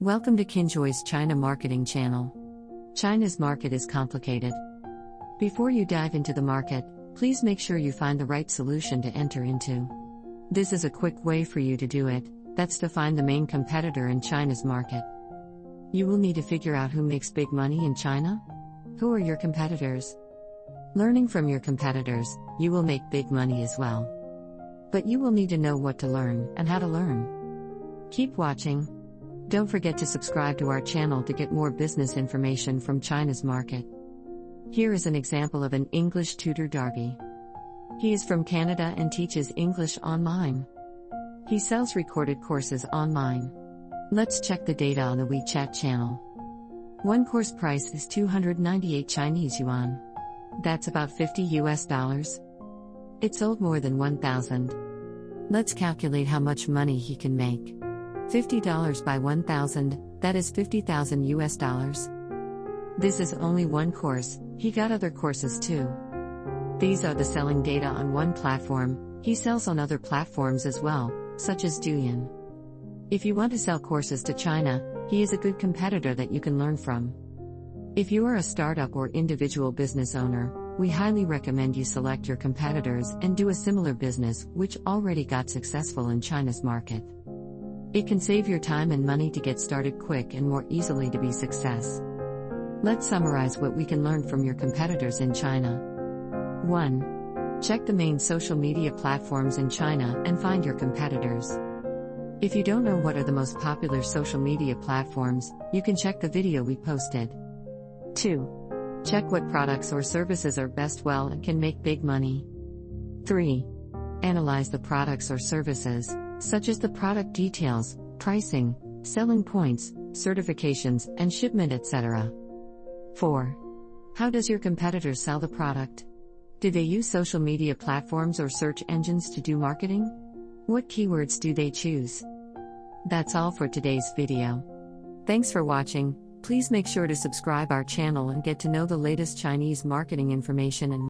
Welcome to Kinjoy's China Marketing Channel. China's market is complicated. Before you dive into the market, please make sure you find the right solution to enter into. This is a quick way for you to do it that's to find the main competitor in China's market. You will need to figure out who makes big money in China. Who are your competitors? Learning from your competitors, you will make big money as well. But you will need to know what to learn and how to learn. Keep watching. Don't forget to subscribe to our channel to get more business information from China's market. Here is an example of an English tutor Darby. He is from Canada and teaches English online. He sells recorded courses online. Let's check the data on the WeChat channel. One course price is 298 Chinese yuan. That's about 50 US dollars. It sold more than 1,000. Let's calculate how much money he can make. $50 by 1,000, that is 50,000 US dollars. This is only one course, he got other courses too. These are the selling data on one platform, he sells on other platforms as well, such as Douyin. If you want to sell courses to China, he is a good competitor that you can learn from. If you are a startup or individual business owner, we highly recommend you select your competitors and do a similar business which already got successful in China's market. It can save your time and money to get started quick and more easily to be success. Let's summarize what we can learn from your competitors in China. 1. Check the main social media platforms in China and find your competitors. If you don't know what are the most popular social media platforms, you can check the video we posted. 2. Check what products or services are best well and can make big money. 3. Analyze the products or services such as the product details, pricing, selling points, certifications, and shipment, etc. 4. How does your competitor sell the product? Do they use social media platforms or search engines to do marketing? What keywords do they choose? That's all for today's video. Thanks for watching. Please make sure to subscribe our channel and get to know the latest Chinese marketing information and